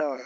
Oh.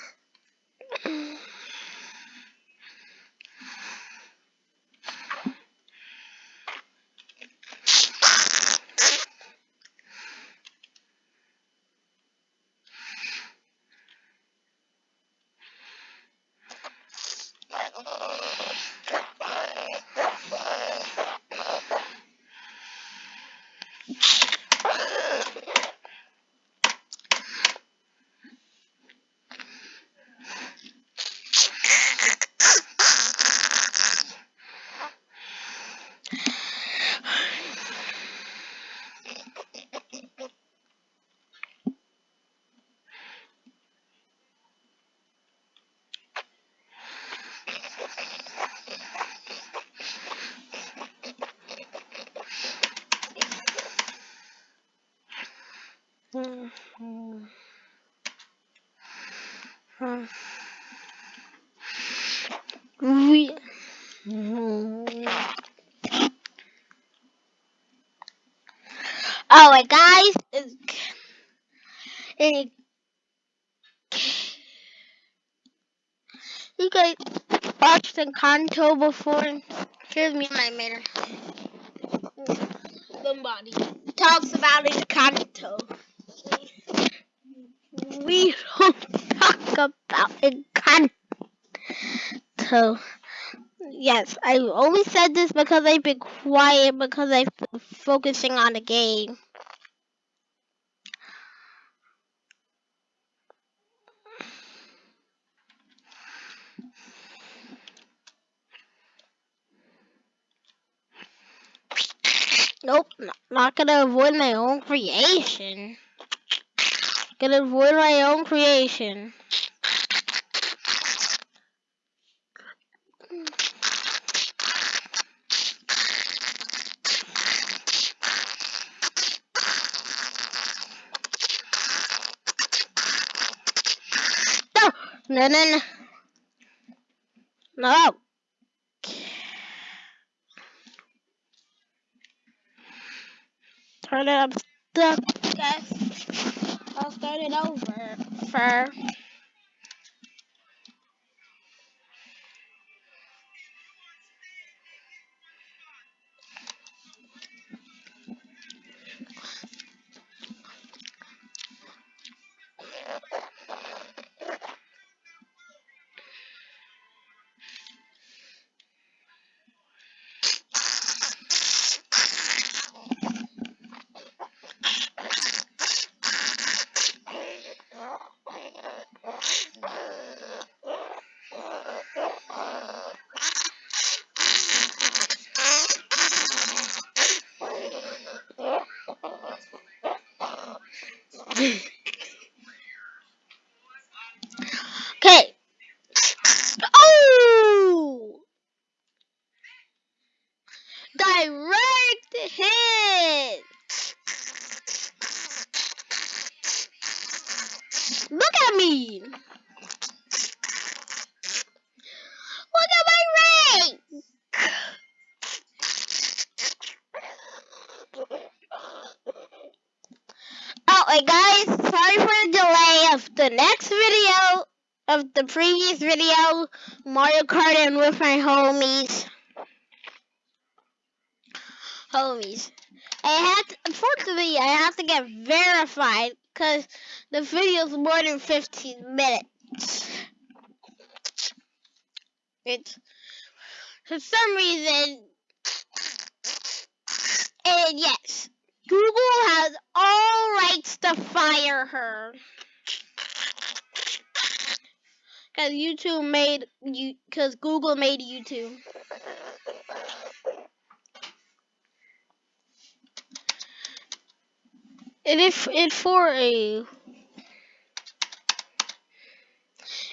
Oh, and guys, you guys watched Encanto before? Here's me my mater. Somebody talks about Encanto. We don't talk about Encanto. Yes, I only said this because I've been quiet because I'm focusing on the game. Nope, not, gonna avoid my own creation. Gonna avoid my own creation. No, no, no. No. Turn it up stuck, guys. I'll start it over for Okay. Oh! Direct hit! Look at me! Look at my ring! Oh, and guys, sorry for the delay of the next video of the previous video, Mario Kart and with my homies. Homies. I have to, unfortunately, I have to get verified because the video is more than 15 minutes. It's, for some reason, and yes, Google has all rights to fire her. Cause YouTube made you, cause Google made YouTube. And if It for a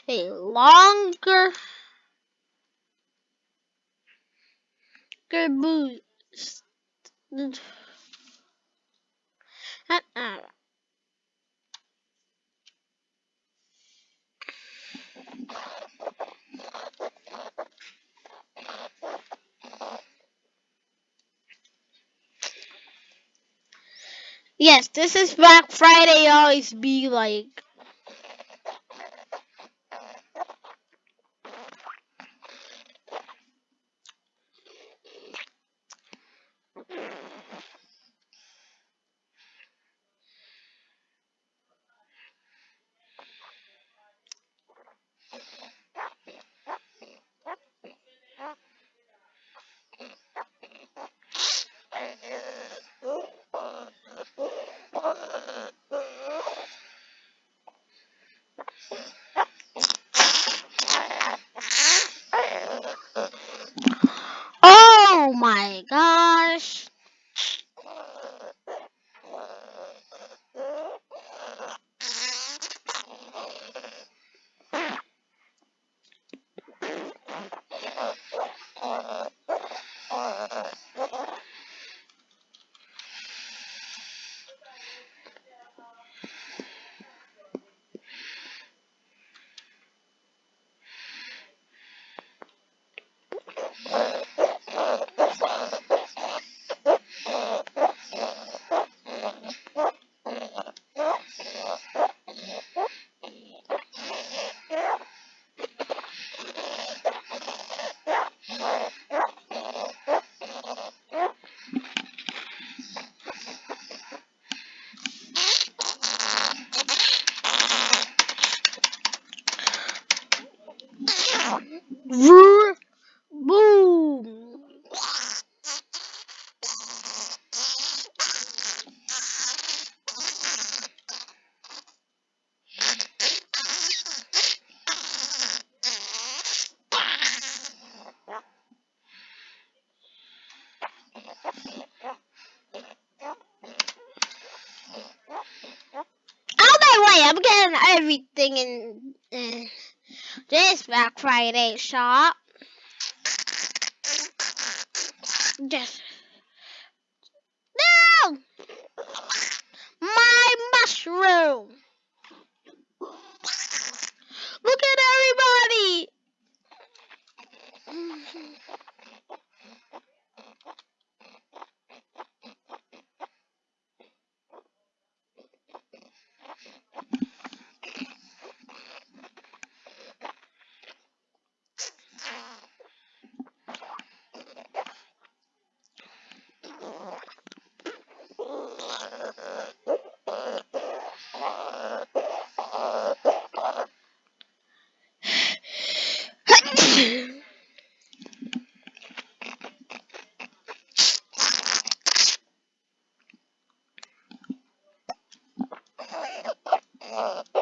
a longer good boost. Yes, this is Black Friday always be like. Boom. Oh I'm getting everything in uh, this Black Friday shop. Just uh,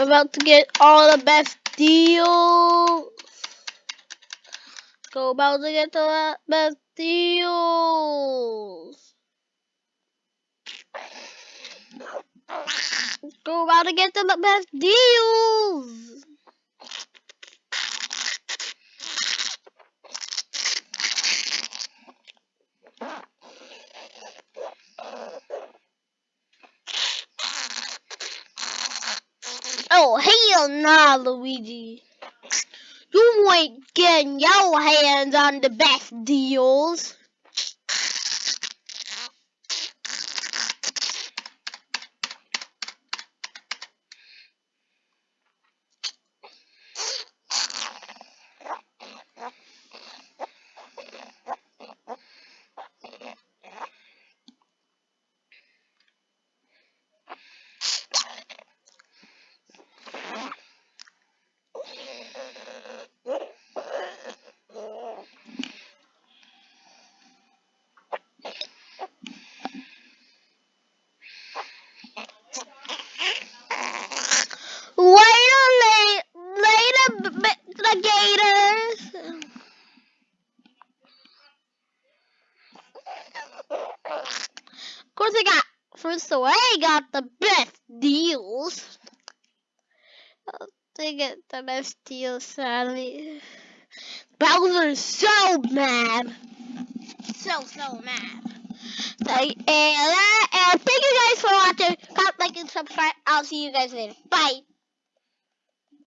about to get all the best deals. Go about to get the best deals. Go about to get the best deals. Oh hell nah, Luigi. you ain't getting your hands on the best deals. Later, later, the Gators. Of course, I got first away. Got the best deals. They get the best deals, sadly. Bowser's so mad. So, so mad. So, and, uh, and thank you guys for watching. Comment, like, and subscribe. I'll see you guys later. Bye.